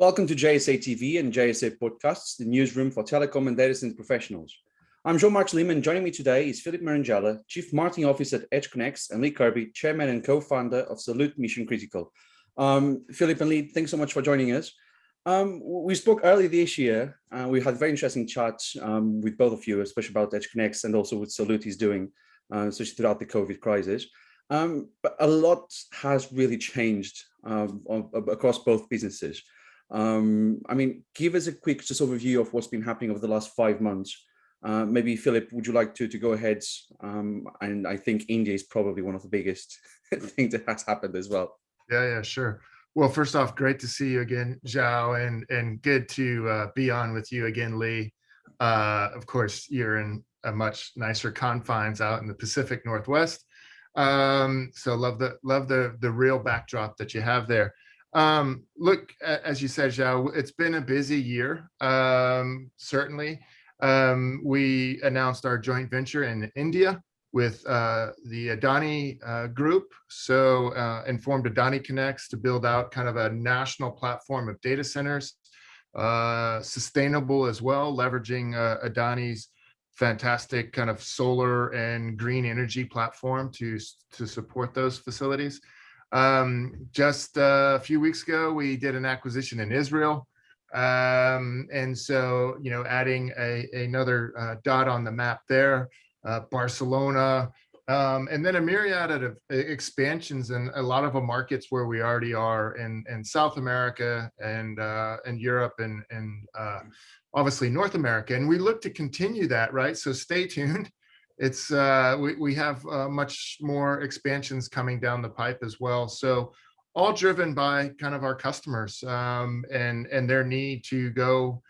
Welcome to JSA TV and JSA Podcasts, the newsroom for telecom and data center professionals. I'm João Marques Lima. Joining me today is Philip Marangella, Chief Marketing Officer at EdgeConneX, and Lee Kirby, Chairman and co-founder of Salute Mission Critical. Um, Philip and Lee, thanks so much for joining us. Um, we spoke earlier this year. Uh, we had very interesting chats um, with both of you, especially about EdgeConneX and also what Salute is doing, uh, especially throughout the COVID crisis. Um, but a lot has really changed um, across both businesses. Um, I mean, give us a quick just overview of what's been happening over the last five months. Uh, maybe Philip, would you like to to go ahead? Um, and I think India is probably one of the biggest things that has happened as well. Yeah, yeah, sure. Well, first off, great to see you again, João, and and good to uh, be on with you again, Lee. Uh, of course, you're in a much nicer confines out in the Pacific Northwest. Um, so love the love the the real backdrop that you have there. Um, look, as you said, João, it's been a busy year, um, certainly. Um, we announced our joint venture in India with uh, the Adani uh, group. So uh, informed AdaniConneX to build out kind of a national platform of data centers, uh, sustainable as well, leveraging uh, Adani's fantastic kind of solar and green energy platform to, to support those facilities. Um, just a few weeks ago, we did an acquisition in Israel. Um, and so, you know, adding a, another uh, dot on the map there, uh, Barcelona, um, and then a myriad of expansions in a lot of the markets where we already are in, in South America and, uh, and Europe and, and uh, obviously North America. And we look to continue that, right? So stay tuned it's uh, we, we have uh, much more expansions coming down the pipe as well. So all driven by kind of our customers um, and and their need to go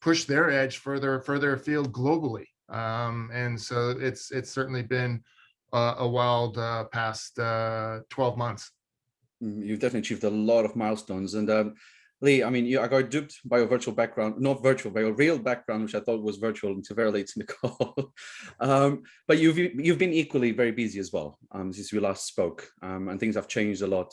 push their edge further further afield globally. Um, and so it's it's certainly been uh, a wild uh, past uh, 12 months. Mm, you've definitely achieved a lot of milestones and um, Lee, I mean, you, I got duped by your virtual background, not virtual, by your real background, which I thought was virtual until very late in the call. um, but you've you've been equally very busy as well um, since we last spoke, um, and things have changed a lot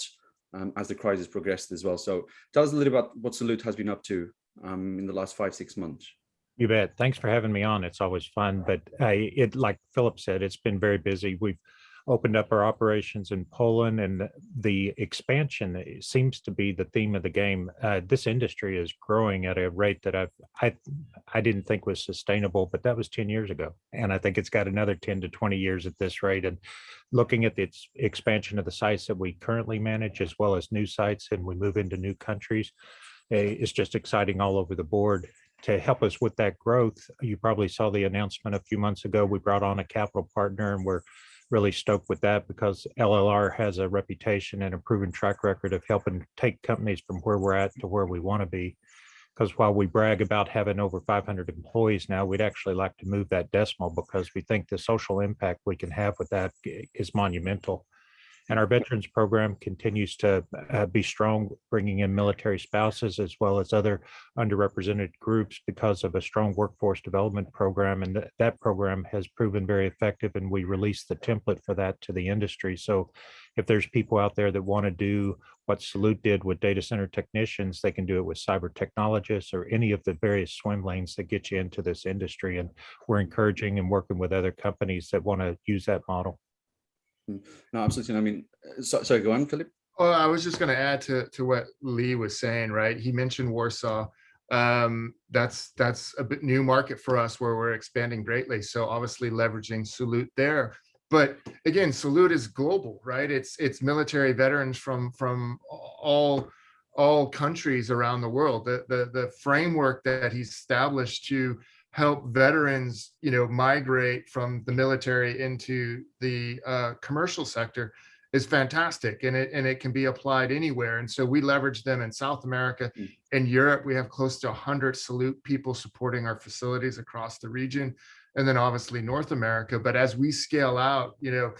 um, as the crisis progressed as well. So tell us a little about what Salute has been up to um, in the last five six months. You bet. Thanks for having me on. It's always fun, but uh, it like Philip said, it's been very busy. We've opened up our operations in Poland and the expansion seems to be the theme of the game. Uh, this industry is growing at a rate that I've, I, I didn't think was sustainable, but that was 10 years ago. And I think it's got another 10 to 20 years at this rate. And looking at the expansion of the sites that we currently manage, as well as new sites, and we move into new countries, eh, it's just exciting all over the board to help us with that growth. You probably saw the announcement a few months ago. We brought on a capital partner and we're really stoked with that because LLR has a reputation and a proven track record of helping take companies from where we're at to where we want to be. Because while we brag about having over 500 employees now, we'd actually like to move that decimal because we think the social impact we can have with that is monumental. And our veterans program continues to uh, be strong, bringing in military spouses as well as other underrepresented groups because of a strong workforce development program. And th that program has proven very effective and we released the template for that to the industry. So if there's people out there that want to do what Salute did with data center technicians, they can do it with cyber technologists or any of the various swim lanes that get you into this industry. And we're encouraging and working with other companies that want to use that model. No, absolutely. I mean, uh, so, sorry, go on, Philip. Well, I was just going to add to to what Lee was saying. Right, he mentioned Warsaw. Um, that's that's a bit new market for us where we're expanding greatly. So obviously leveraging Salute there. But again, Salute is global, right? It's it's military veterans from from all all countries around the world. The the the framework that he's established to help veterans, you know, migrate from the military into the uh, commercial sector is fantastic and it and it can be applied anywhere and so we leverage them in south america mm. in europe we have close to 100 salute people supporting our facilities across the region and then obviously north america but as we scale out you know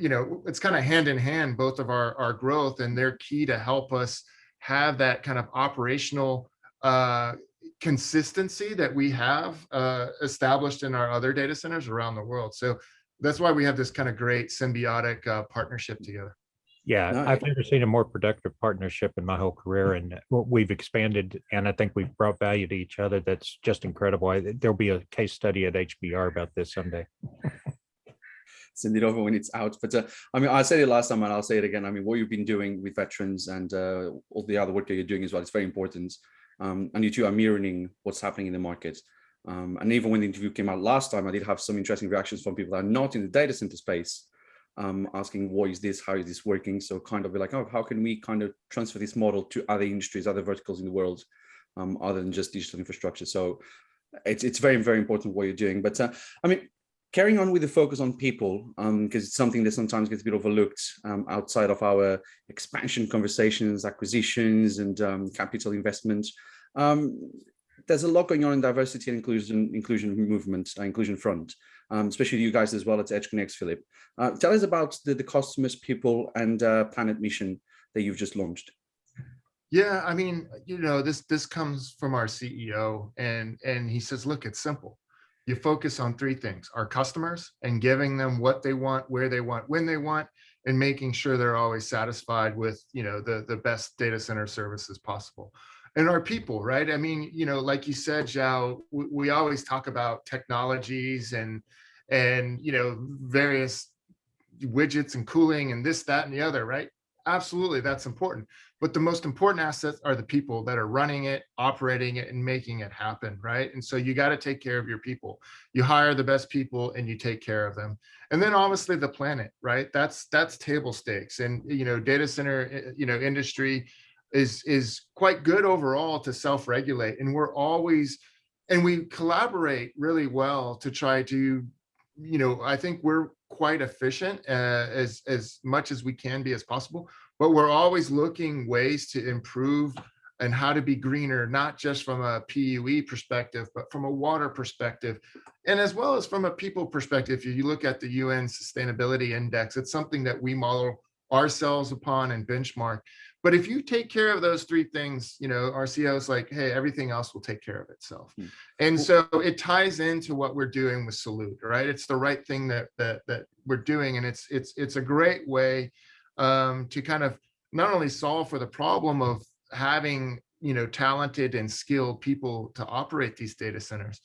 you know it's kind of hand in hand both of our our growth and they're key to help us have that kind of operational uh consistency that we have uh, established in our other data centers around the world. So that's why we have this kind of great symbiotic uh, partnership together. Yeah, No, I've never seen a more productive partnership in my whole career and we've expanded and I think we've brought value to each other. That's just incredible. I- There'll be a case study at HBR about this someday. send it over when it's out. But uh, I mean, I said it last time and I'll say it again. I mean, what you've been doing with veterans and uh, all the other work that you're doing as well, it's very important. Um, and you two are mirroring what's happening in the market. Um, and even when the interview came out last time, I did have some interesting reactions from people that are not in the data center space, um, asking what is this, how is this working? So kind of be like, oh, how can we kind of transfer this model to other industries, other verticals in the world, um, other than just digital infrastructure. So it's, it's very, very important what you're doing. But uh, I mean, carrying on with the focus on people, because it's something that sometimes gets a bit overlooked um, outside of our expansion conversations, acquisitions, and um, capital investment. Um, there's a lot going on in diversity and inclusion, inclusion movement, uh, inclusion front, um, especially you guys as well at EdgeConneX, Philip. Uh, tell us about the, the customers, people, and uh, planet mission that you've just launched. Yeah, I mean, you know, this this comes from our CEO and and he says, look, it's simple. You focus on three things, our customers and giving them what they want, where they want, when they want, and making sure they're always satisfied with, you know, the the best data center services possible. And our people, right? I mean, you know, like you said, João, we, we always talk about technologies and and you know, various widgets and cooling and this, that, and the other, right? Absolutely, that's important. But the most important assets are the people that are running it, operating it, and making it happen, right? And so you got to take care of your people. You hire the best people and you take care of them. And then obviously the planet, right? That's that's table stakes. And you know, data center, eh, you know, industry is is quite good overall to self-regulate. And we're always and we collaborate really well to try to, you know, I think we're quite efficient uh, as as much as we can be as possible but we're always looking ways to improve and how to be greener, not just from a PUE perspective, but from a water perspective, and as well as from a people perspective. If you look at the UN Sustainability Index, it's something that we model ourselves upon and benchmark. But if you take care of those three things, you know, our CEO is like, hey, everything else will take care of itself. Hmm. And so it ties into what we're doing with Salute, right? It's the right thing that that that we're doing, and it's it's it's a great way um, to kind of not only solve for the problem of having you know talented and skilled people to operate these data centers,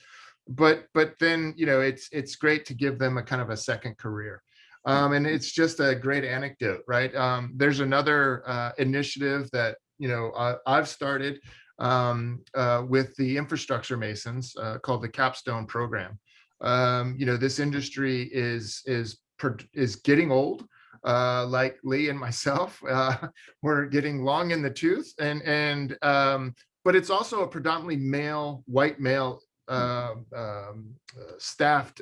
but but then you know it's it's great to give them a kind of a second career. Um, and it's just a great anecdote, right? Um, there's another uh, initiative that you know I've started um, uh, with the infrastructure masons uh, called the Capstone program. Um, you know, this industry is is is getting old uh, like Lee and myself, uh, we're getting long in the tooth and, and um, but it's also a predominantly male, white male um, staffed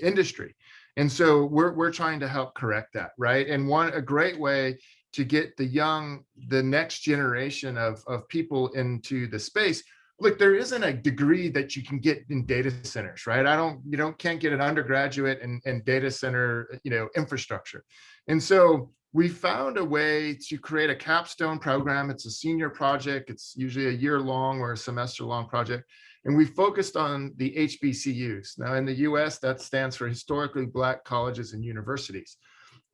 industry. And so we're, we're trying to help correct that, right? And one, a great way to get the young, the next generation of, of people into the space look, there isn't a degree that you can get in data centers, right? I don't, you don't, can't get an undergraduate in, in data center, you know, infrastructure. And so we found a way to create a capstone program. It's a senior project. It's usually a year long or a semester long project. And we focused on the HBCUs. Now in the US, that stands for Historically Black Colleges and Universities.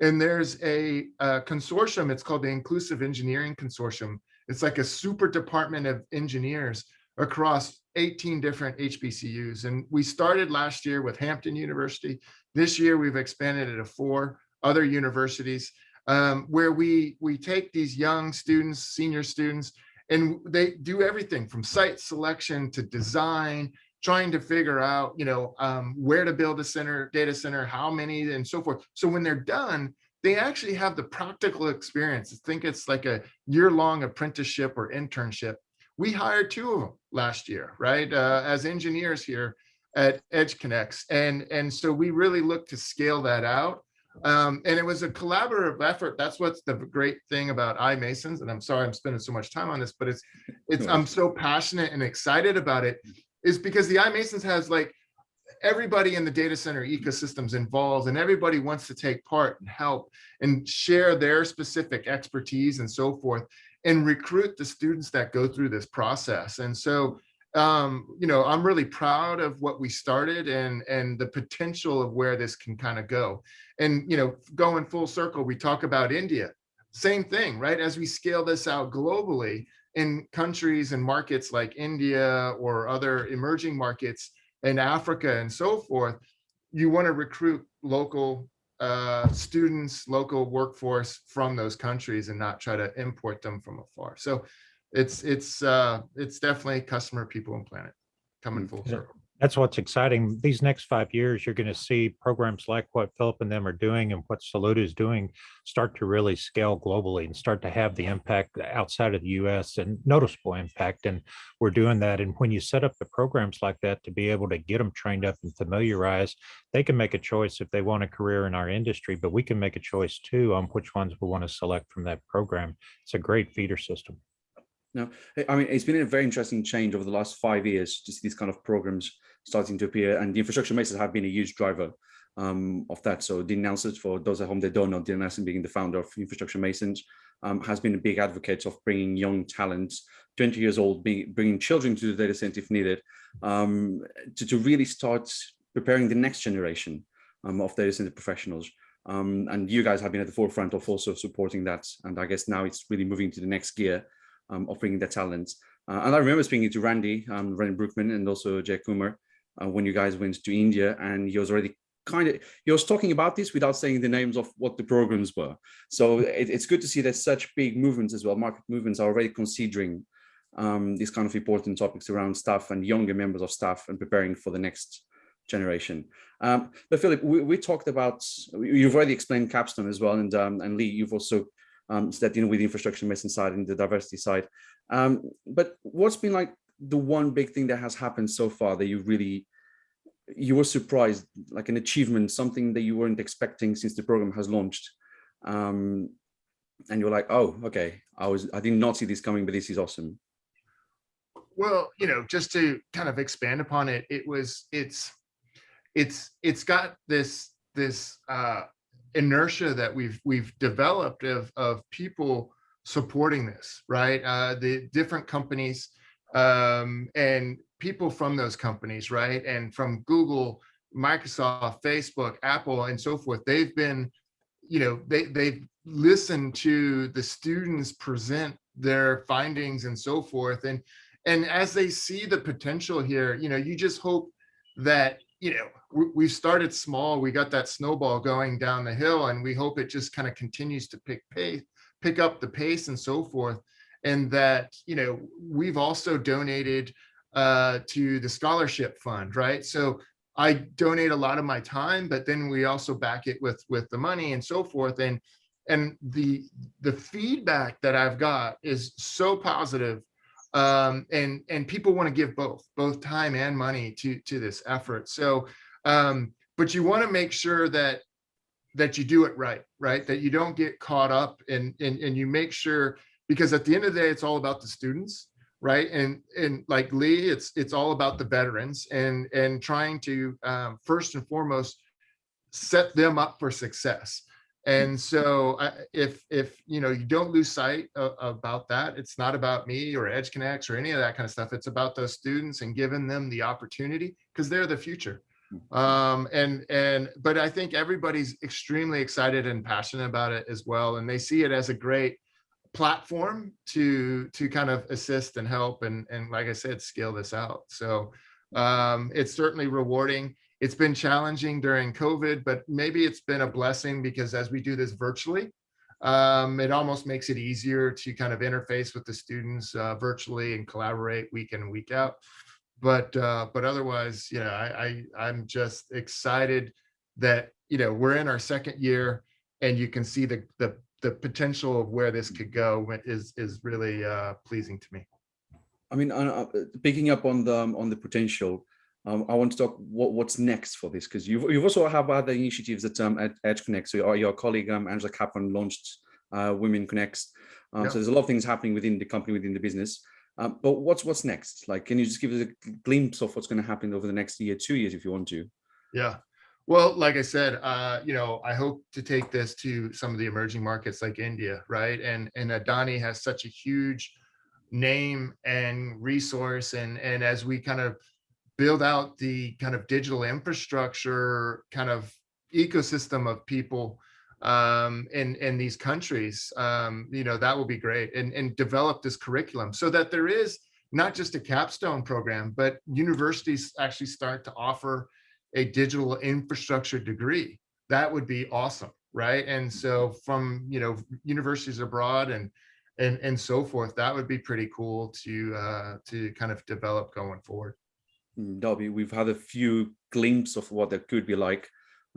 And there's a, a consortium, it's called the Inclusive Engineering Consortium. It's like a super department of engineers across 18 different HBCUs. And we started last year with Hampton University. This year, we've expanded it to four other universities um, where we, we take these young students, senior students, and they do everything from site selection to design, trying to figure out, you know, um, where to build a center, data center, how many, and so forth. So when they're done, they actually have the practical experience. I think it's like a year-long apprenticeship or internship we hired two of them last year, right, uh, as engineers here at EdgeConneX And, and so we really look to scale that out. Um, and it was a collaborative effort. That's what's the great thing about iMasons. And I'm sorry I'm spending so much time on this, but it's, it's I'm so passionate and excited about it is because the iMasons has like everybody in the data center ecosystems involved and everybody wants to take part and help and share their specific expertise and so forth and recruit the students that go through this process. And so, um, you know, I'm really proud of what we started and, and the potential of where this can kind of go. And, you know, going full circle, we talk about India. same thing, right? As we scale this out globally in countries and markets like India or other emerging markets in Africa and so forth, you want to recruit local uh, students, local workforce from those countries and not try to import them from afar. So it's it's uh, it's definitely customer, people, and planet coming full circle that's what's exciting. These next five years, you're going to see programs like what Philip and them are doing and what Salute is doing start to really scale globally and start to have the impact outside of the US and noticeable impact. And we're doing that. And when you set up the programs like that to be able to get them trained up and familiarized, they can make a choice if they want a career in our industry, but we can make a choice too on which ones we want to select from that program. It's a great feeder system. No, I mean, it's been a very interesting change over the last five years to see these kind of programs starting to appear and the infrastructure masons have been a huge driver um, of that. So Dean Nelson, for those at home that don't know, Dean Nelson being the founder of Infrastructure Masons, um, has been a big advocate of bringing young talents, 20 years old, being, bringing children to the data center if needed, um, to, to really start preparing the next generation um, of data center professionals. Um, and you guys have been at the forefront of also supporting that. And I guess now it's really moving to the next gear um, of bringing the talents. Uh, and I remember speaking to Randy, um, Randy Brouckman, and also Jay Kumar uh, when you guys went to India, and he was already kind of he was talking about this without saying the names of what the programs were. So it, it's good to see that such big movements as well, market movements are already considering um, these kind of important topics around staff and younger members of staff and preparing for the next generation. Um, but Philip, we, we, talked about, you've already explained Capstone as well, and um, and Lee, you've also um, so that know with the infrastructure masons side and the diversity side. Um, but what's been like the one big thing that has happened so far that you really you were surprised, like an achievement, something that you weren't expecting since the program has launched, um, and you're like, oh, okay, I was I did not see this coming, but this is awesome. Well, you know, just to kind of expand upon it, it was it's it's it's got this this uh, inertia that we've we've developed of of people supporting this, right? Uh, the different companies um, and people from those companies, right? And from Google, Microsoft, Facebook, Apple, and so forth, they've been, you know, they they've listened to the students present their findings and so forth, and and as they see the potential here, you know, you just hope that you know we started small we got that snowball going down the hill and we hope it just kind of continues to pick pace pick up the pace and so forth. And that you know we've also donated uh to the scholarship fund right? So i donate a lot of my time but then we also back it with with the money and so forth. And and the the feedback that i've got is so positive um, and and people want to give both both time and money to to this effort. So um, but you want to make sure that that you do it right right? That you don't get caught up and and, and you make sure because at the end of the day it's all about the students right? And and like lee it's it's all about the veterans and and trying to um, first and foremost set them up for success and so if if you know you don't lose sight of, about that it's not about me or EdgeConneX or any of that kind of stuff. It's about those students and giving them the opportunity because they're the future. Hmm. um and and but i think everybody's extremely excited and passionate about it as well and they see it as a great platform to to kind of assist and help and and like i said scale this out. So um it's certainly rewarding it's been challenging during COVID, but maybe it's been a blessing because as we do this virtually, um, it almost makes it easier to kind of interface with the students uh, virtually and collaborate week in and week out. But uh, but otherwise, you know, I, I I'm just excited that you know we're in our second year, and you can see the the the potential of where this could go is is really uh, pleasing to me. I mean, uh, picking up on the on the potential, um, I want to talk what, what's next for this because you've, you've also have other initiatives that um, at EdgeConneX. So your, your colleague um, Angela Kaplan launched uh, Women ConneX. Um, yeah. So there's a lot of things happening within the company, within the business. Um, but what's what's next? Like, can you just give us a glimpse of what's going to happen over the next year, two years, if you want to? Yeah. Well, like I said, uh, you know, I hope to take this to some of the emerging markets like India, right? And and Adani has such a huge name and resource, and and as we kind of build out the kind of digital infrastructure kind of ecosystem of people um, in, in these countries, um, you know, that will be great and, and develop this curriculum so that there is not just a capstone program, but universities actually start to offer a digital infrastructure degree. That would be awesome, right? And so from, you know, universities abroad and and and so forth, that would be pretty cool to uh, to kind of develop going forward. Mm, Darby, we've had a few glimpses of what that could be like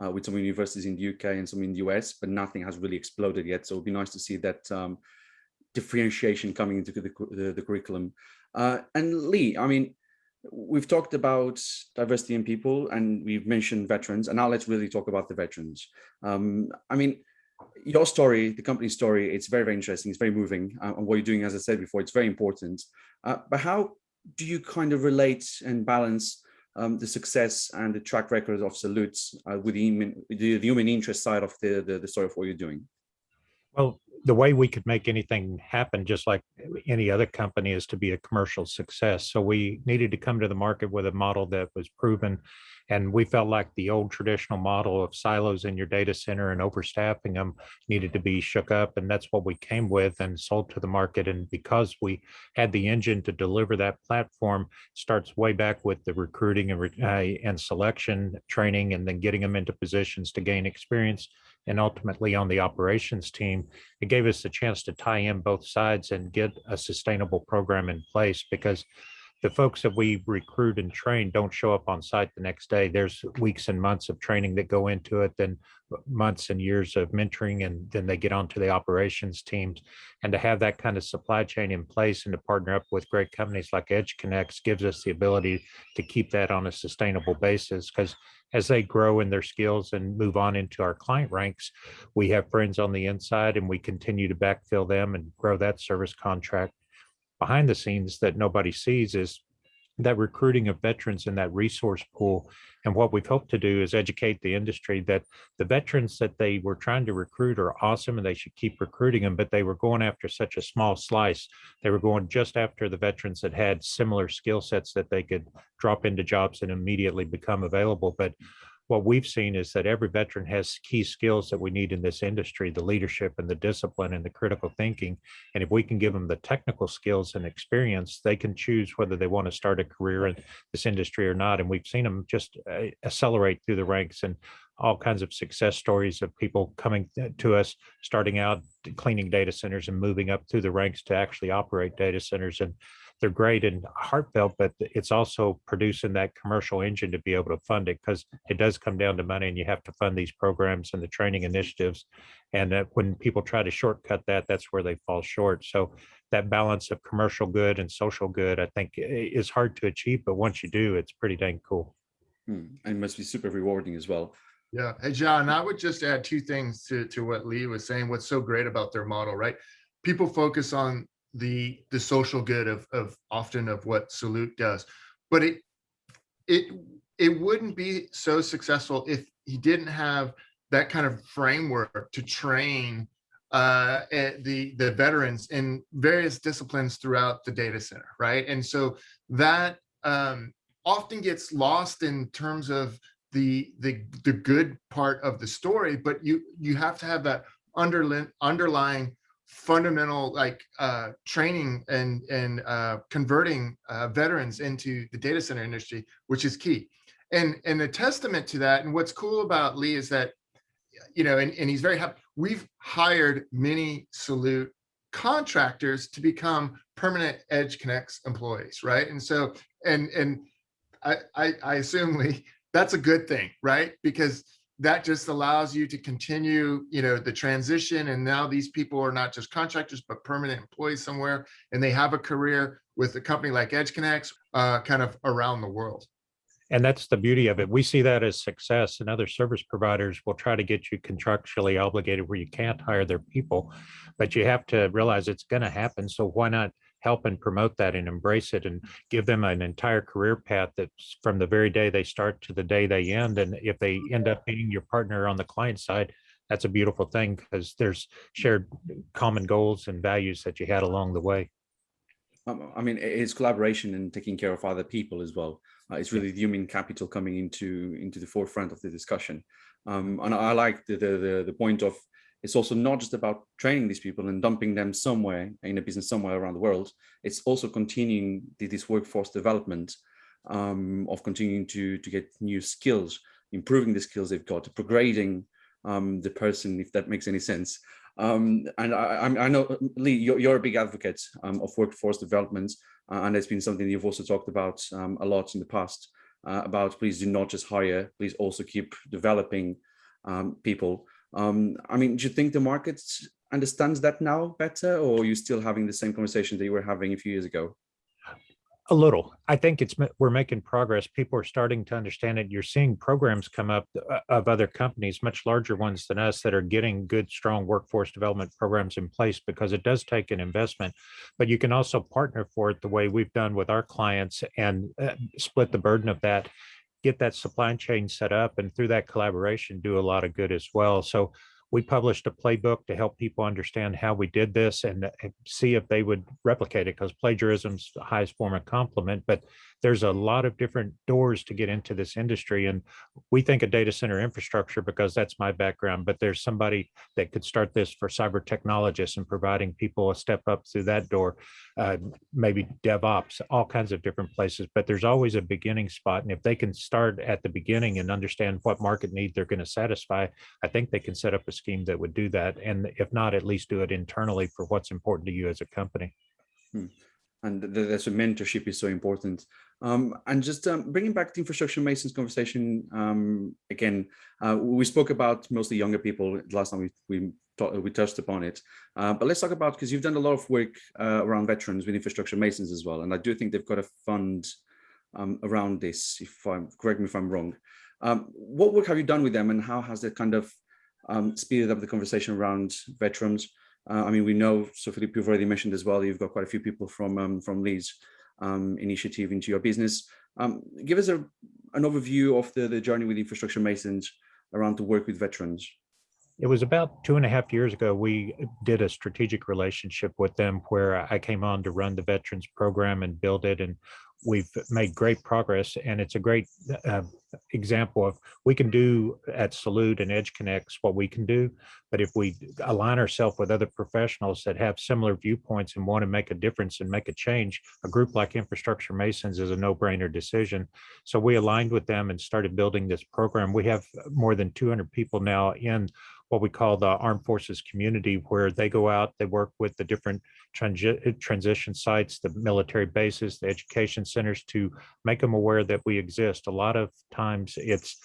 uh, with some universities in the UK and some in the US, but nothing has really exploded yet. So it'd be nice to see that um, differentiation coming into the, the, the curriculum. Uh, and Lee, I mean, we've talked about diversity in people and we've mentioned veterans and now let's really talk about the veterans. Um, I mean, your story, the company's story, it's very, very interesting. It's very moving. Uh, and what you're doing, as I said before, it's very important. Uh, but how do you kind of relate and balance um, the success and the track record of Salutes uh, with the human, the, the, human interest side of the, the, the story of what you're doing? Well, the way we could make anything happen, just like any other company, is to be a commercial success. So we needed to come to the market with a model that was proven. And we felt like the old traditional model of silos in your data center and overstaffing them needed to be shook up. And that's what we came with and sold to the market. And because we had the engine to deliver that platform, starts way back with the recruiting and, uh, and selection training, and then getting them into positions to gain experience and ultimately on the operations team, it gave us a chance to tie in both sides and get a sustainable program in place because the folks that we recruit and train don't show up on site the next day. There's weeks and months of training that go into it, then months and years of mentoring, and then they get onto the operations teams. And to have that kind of supply chain in place and to partner up with great companies like EdgeConneX gives us the ability to keep that on a sustainable basis because as they grow in their skills and move on into our client ranks, we have friends on the inside and we continue to backfill them and grow that service contract behind the scenes that nobody sees is that recruiting of veterans in that resource pool. And what we've hoped to do is educate the industry that the veterans that they were trying to recruit are awesome and they should keep recruiting them, but they were going after such a small slice. They were going just after the veterans that had similar skill sets that they could drop into jobs and immediately become available. But what we've seen is that every veteran has key skills that we need in this industry, the leadership and the discipline and the critical thinking. And if we can give them the technical skills and experience, they can choose whether they want to start a career in this industry or not. And we've seen them just uh, accelerate through the ranks and all kinds of success stories of people coming to us, starting out cleaning data centers and moving up through the ranks to actually operate data centers. And they're great and heartfelt, but it's also producing that commercial engine to be able to fund it because it does come down to money and you have to fund these programs and the training initiatives. And that when people try to shortcut that, that's where they fall short. So that balance of commercial good and social good, I think is hard to achieve, but once you do, it's pretty dang cool. Hmm. And must be super rewarding as well. Yeah. Hey, John, I would just add two things to, to what Lee was saying. What's so great about their model, right? People focus on the the social good of of often of what Salute does, but it it it wouldn't be so successful if he didn't have that kind of framework to train uh, eh, the the veterans in various disciplines throughout the data center, right? And so that um, often gets lost in terms of the the the good part of the story, but you you have to have that underlying underlying fundamental like uh, training and and uh, converting uh, veterans into the data center industry, which is key. And and a testament to that, and what's cool about Lee is that, you know, and, and he's very happy. We've hired many Salute contractors to become permanent EdgeConneX employees, right? And so, and and I I, I assume Lee, that's a good thing, right? Because that just allows you to continue, you know, the transition. And now these people are not just contractors, but permanent employees somewhere, and they have a career with a company like EdgeConneX uh, kind of around the world. And that's the beauty of it. We see that as success and other service providers will try to get you contractually obligated where you can't hire their people, but you have to realize it's going to happen. So why not help and promote that and embrace it and give them an entire career path that's from the very day they start to the day they end. And if they end up being your partner on the client side, that's a beautiful thing because there's shared common goals and values that you had along the way. I mean, it's collaboration and taking care of other people as well. Uh, it's really the human capital coming into into the forefront of the discussion. Um, and I like the, the, the point of it's also not just about training these people and dumping them somewhere in a business somewhere around the world. It's also continuing this workforce development um, of continuing to, to get new skills, improving the skills they've got, upgrading um, the person, if that makes any sense. Um, and I, I, know, Lee, you're, you're, a big advocate um, of workforce development, uh, and it's been something you've also talked about um, a lot in the past, uh, about please do not just hire, please also keep developing um, people. Um, I mean, do you think the market understands that now better, or are you still having the same conversation that you were having a few years ago? A little. I think it's we're making progress. People are starting to understand it. You're seeing programs come up uh, of other companies, much larger ones than us, that are getting good, strong workforce development programs in place because it does take an investment. But you can also partner for it the way we've done with our clients and uh, split the burden of that get that supply chain set up and through that collaboration do a lot of good as well. So we published a playbook to help people understand how we did this and uh, see if they would replicate it because plagiarism's the highest form of compliment, but there's a lot of different doors to get into this industry. And we think of data center infrastructure because that's my background, but there's somebody that could start this for cyber technologists and providing people a step up through that door, uh, maybe DevOps, all kinds of different places, but there's always a beginning spot. And if they can start at the beginning and understand what market need they're going to satisfy, I think they can set up a scheme that would do that. And if not, at least do it internally for what's important to you as a company. Hmm. And that's a mentorship is so important. Um, and just um, bringing back the infrastructure masons conversation um, again, uh, we spoke about mostly younger people last time we we, we touched upon it, uh, but let's talk about because you've done a lot of work uh, around veterans with infrastructure masons as well, and I do think they've got a fund um, around this. If I'm correct me if I'm wrong, um, what work have you done with them, and how has that kind of um, speeded up the conversation around veterans. Uh, I mean, we know, so Philippe, you've already mentioned as well, you've got quite a few people from um, from Lee's um, initiative into your business. Um, give us a, an overview of the, the journey with Infrastructure Masons around to work with veterans. It was about two and a half years ago, we did a strategic relationship with them where I came on to run the veterans program and build it. And we've made great progress and it's a great uh, example of we can do at Salute and EdgeConneX what we can do, but if we align ourselves with other professionals that have similar viewpoints and want to make a difference and make a change, a group like Infrastructure Masons is a no-brainer decision. So we aligned with them and started building this program. We have more than 200 people now in what we call the armed forces community where they go out, they work with the different transi transition sites, the military bases, the education centers to make them aware that we exist. A lot of times it's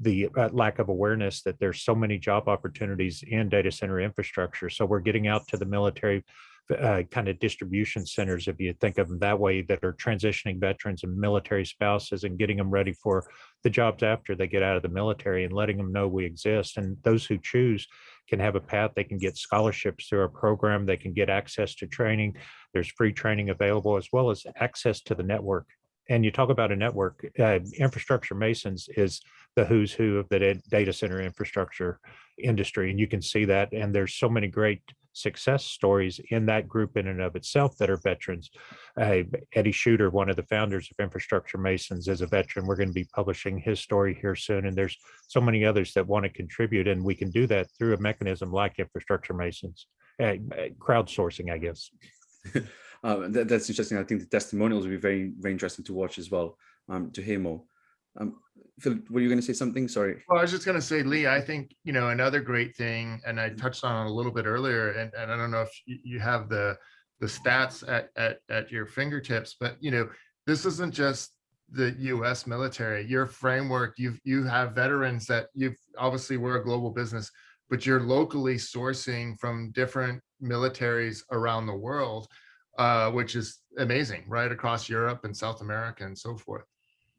the uh, lack of awareness that there's so many job opportunities in data center infrastructure. So we're getting out to the military uh, kind of distribution centers, if you think of them that way, that are transitioning veterans and military spouses and getting them ready for the jobs after they get out of the military and letting them know we exist. And those who choose can have a path. They can get scholarships through our program. They can get access to training. There's free training available as well as access to the network and you talk about a network, uh, infrastructure masons is the who's who of the data center infrastructure industry. And you can see that. And there's so many great success stories in that group in and of itself that are veterans. Uh, Eddie Schutter, one of the founders of Infrastructure Masons is a veteran. We're going to be publishing his story here soon. And there's so many others that want to contribute. And we can do that through a mechanism like Infrastructure Masons, uh, crowdsourcing, I guess. uh, that, that's interesting. I think the testimonials will be very, very interesting to watch as well, um, to hear more. Um, Phil, were you going to say something? Sorry. Well, I was just going to say, Lee, I think, you know, another great thing, and I touched on it a little bit earlier, and, and I don't know if you have the the stats at, at, at your fingertips, but, you know, this isn't just the US military, your framework, you've, you have veterans that you've obviously we're a global business, but you're locally sourcing from different militaries around the world, uh, which is amazing, right? Across Europe and South America and so forth.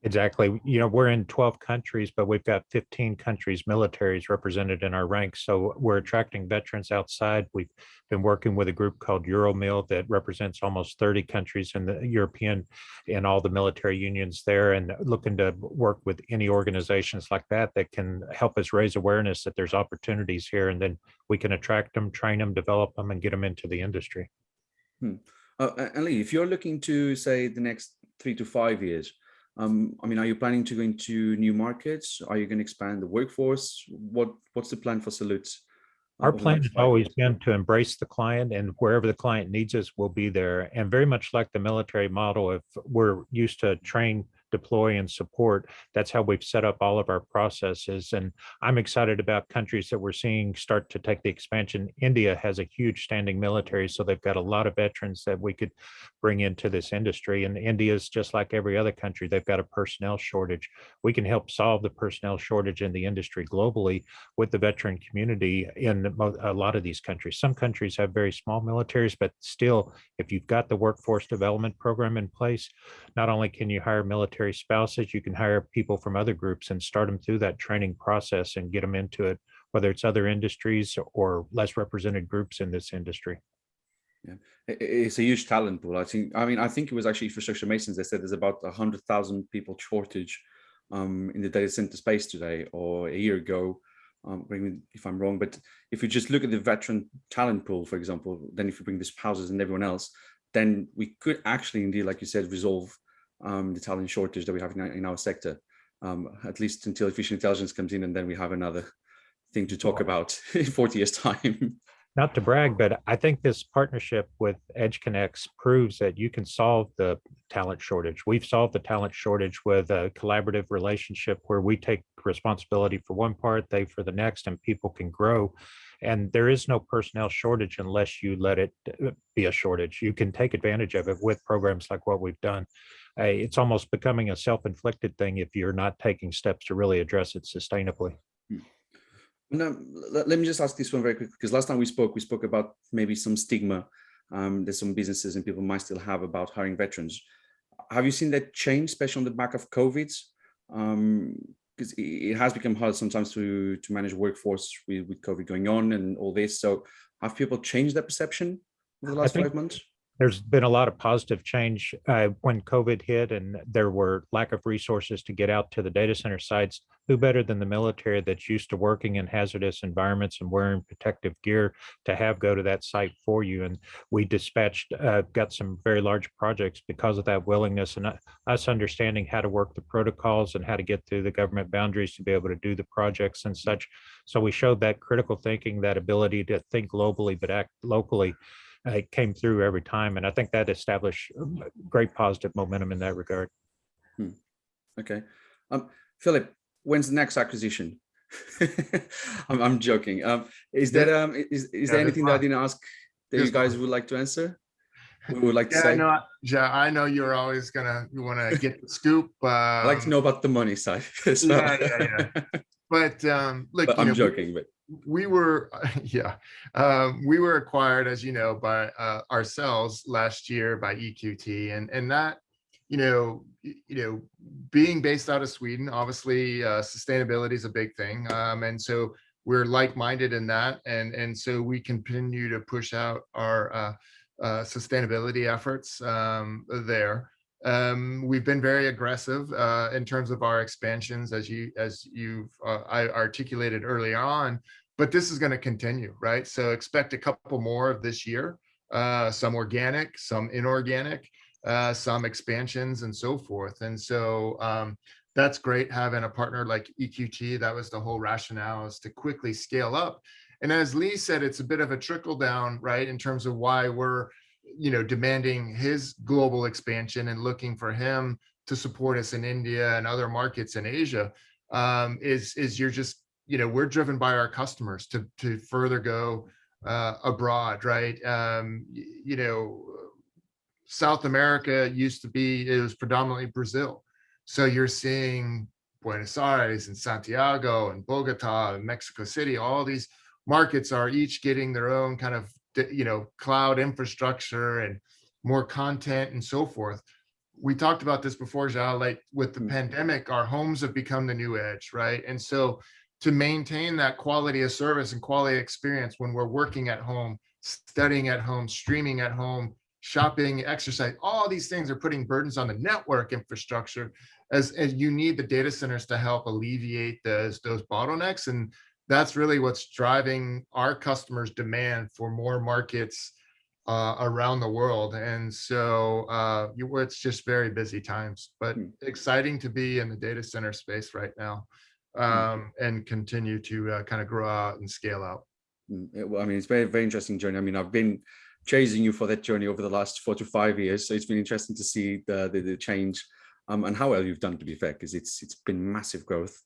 Exactly. You know, we're in 12 countries, but we've got 15 countries militaries represented in our ranks. So we're attracting veterans outside. We've been working with a group called Euromil that represents almost 30 countries in the European and all the military unions there and looking to work with any organizations like that that can help us raise awareness that there's opportunities here and then we can attract them, train them, develop them and get them into the industry. Hmm. Uh, Ali, if you're looking to say the next three to five years, um, I mean, are you planning to go into new markets? Are you going to expand the workforce? What What's the plan for Salutes Our plan has always been to embrace the client and wherever the client needs us, we'll be there. And very much like the military model, if we're used to train, deploy and support, that's how we've set up all of our processes. And I'm excited about countries that we're seeing start to take the expansion. India has a huge standing military, so they've got a lot of veterans that we could bring into this industry. And India is just like every other country, they've got a personnel shortage. We can help solve the personnel shortage in the industry globally with the veteran community in a lot of these countries. Some countries have very small militaries, but still, if you've got the workforce development program in place, not only can you hire military spouses, you can hire people from other groups and start them through that training process and get them into it, whether it's other industries or less represented groups in this industry. I- It's a huge talent pool. I think. I mean, I think it was actually infrastructure masons. They said there's about a hundred thousand people shortage um, in the data center space today, or a year ago. Um, if I'm wrong, but if you just look at the veteran talent pool, for example, then if you bring the spouses and everyone else, then we could actually, indeed, like you said, resolve um, the talent shortage that we have in our, in our sector. Um, at least until artificial intelligence comes in, and then we have another thing to talk about in 40 years' time. Not to brag, but I think this partnership with EdgeConneX proves that you can solve the talent shortage. We've solved the talent shortage with a collaborative relationship where we take responsibility for one part, they for the next, and people can grow. And there is no personnel shortage unless you let it uh, be a shortage. You can take advantage of it with programs like what we've done. Uh, It's almost becoming a self-inflicted thing if you're not taking steps to really address it sustainably. No, let, me just ask this one very quick because last time we spoke, we spoke about maybe some stigma um, that some businesses and people might still have about hiring veterans. Have you seen that change, especially on the back of COVID? Because it, it has become hard sometimes to to manage workforce with, with COVID going on and all this. So have people changed their perception over the last think- five months? There's been a lot of positive change uh, when COVID hit and there were lack of resources to get out to the data center sites. Who better than the military that's used to working in hazardous environments and wearing protective gear to have go to that site for you? And we dispatched, uh, got some very large projects because of that willingness and uh, us understanding how to work the protocols and how to get through the government boundaries to be able to do the projects and such. So we showed that critical thinking, that ability to think globally but act locally uh, came through every time. And I think that established um, great positive momentum in that regard. Okay. Um, Philip, when's the next acquisition? I'm, I'm joking. Um, is Yeah. there um, is, is Yeah, there anything that I didn't ask that There's you guys one. would like to answer? We would like to Yeah, say. no, yeah, I know you're always gonna, you wanna get the scoop. I'd like to um, know about the money side. as well. Yeah, yeah, But, um, look, but you I'm know, joking, but we were, yeah, um, we were acquired, as you know, by uh, ourselves last year by EQT, and and that, you know, you know, being based out of Sweden, obviously, uh, sustainability is a big thing, um, and so we're like-minded in that, and and so we continue to push out our uh, uh, sustainability efforts um, there. Um, we've been very aggressive uh, in terms of our expansions, as you as you've uh, I articulated early on. But this is going to continue, right? So expect a couple more of this year, uh, some organic, some inorganic, uh, some expansions, and so forth. And so um, that's great having a partner like EQT. That was the whole rationale is to quickly scale up. And as Lee said, it's a bit of a trickle down, right, in terms of why we're you know, demanding his global expansion and looking for him to support us in India and other markets in Asia, um, is is you're just, you know, we're driven by our customers to to further go uh, abroad, right? Um, you know, South America used to be it was predominantly Brazil, so you're seeing Buenos Aires and Santiago and Bogota and Mexico City, all these markets are each getting their own kind of you know cloud infrastructure and more content and so forth. We talked about this before João, like with the Mm. pandemic our homes have become the new edge right? And so to maintain that quality of service and quality experience when we're working at home studying at home streaming at home shopping exercise all these things are putting burdens on the network infrastructure as, as you need the data centers to help alleviate those those bottlenecks. And that's really what's driving our customers demand for more markets uh, around the world. And so uh, you, it's just very busy times, but Hmm. exciting to be in the data center space right now um, and continue to uh, kind of grow out and scale out. Mm, yeah, well, I mean, it's very, very interesting journey. I mean, I've been chasing you for that journey over the last four to five years. So it's been interesting to see the, the, the change um, and how well you've done to be fair, because it's it's been massive growth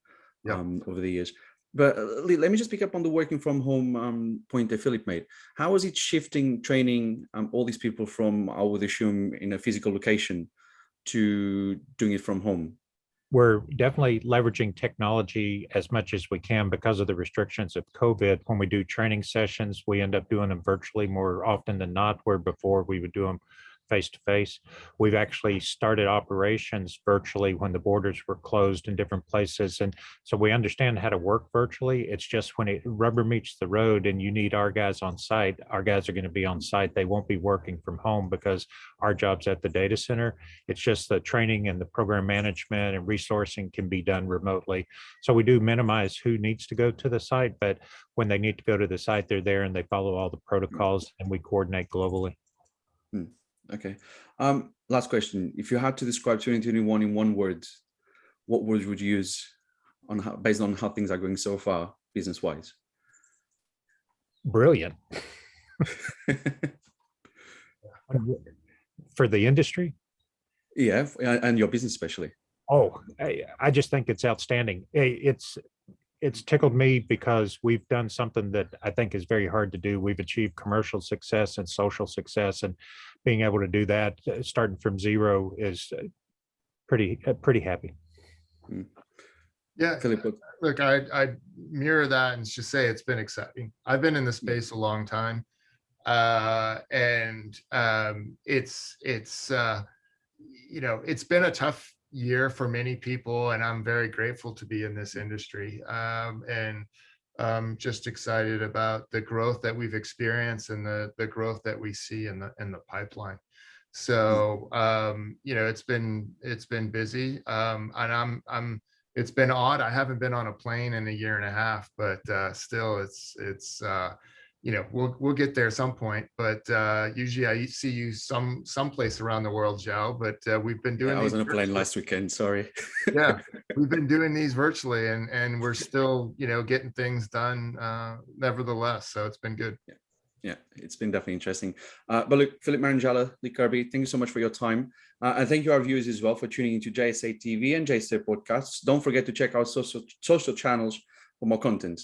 Yeah. um, over the years. But uh, let me just pick up on the working from home um, point that Philip made. How is it shifting training um, all these people from, I would assume, in a physical location to doing it from home? we're definitely leveraging technology as much as we can because of the restrictions of COVID. When we do training sessions, we end up doing them virtually more often than not, where before we would do them face to face. We've actually started operations virtually when the borders were closed in different places. And so we understand how to work virtually. It's just when it rubber meets the road and you need our guys on site, our guys are going to be on site. They won't be working from home because our job's at the data center. It's just the training and the program management and resourcing can be done remotely. So we do minimize who needs to go to the site, but when they need to go to the site, they're there and they follow all the mm-hmm. protocols and we coordinate globally. Hmm. Okay. Um, last question. If you had to describe 2021 in one word, what words would you use on how, based on how things are going so far, business wise? Brilliant for the industry. yeah, and your business especially. Oh, I, I just think it's outstanding. It's, it's tickled me because we've done something that I think is very hard to do. We've achieved commercial success and social success and being able to do that, uh, starting from zero is uh, pretty, uh, pretty happy. Yeah, Philip, look, I, I mirror that and just say it's been exciting. I've been in the Mm. space a long time. Uh, and, um, it's, it's, uh, you know, it's been a tough year for many people and I'm very grateful to be in this industry. Um, and, um, just excited about the growth that we've experienced and the, the growth that we see in the, in the pipeline. So, um, you know, it's been, it's been busy. Um, and I'm, I'm, it's been odd. I haven't been on a plane in a year and a half, but uh, still, it's it's uh, you know we'll we'll get there at some point. But uh, usually, I see you some someplace around the world, Joe. But uh, we've been doing. yeah, I was on a plane last weekend, sorry. yeah, we've been doing these virtually, and and we're still you know getting things done. Uh, nevertheless, so it's been good. yeah, it's been definitely interesting. Uh, but look, Philip Marangella, Lee Kirby, thank you so much for your time. Uh, and thank you our viewers as well for tuning into JSA TV and JSA podcasts. Don't forget to check out social, social channels for more content.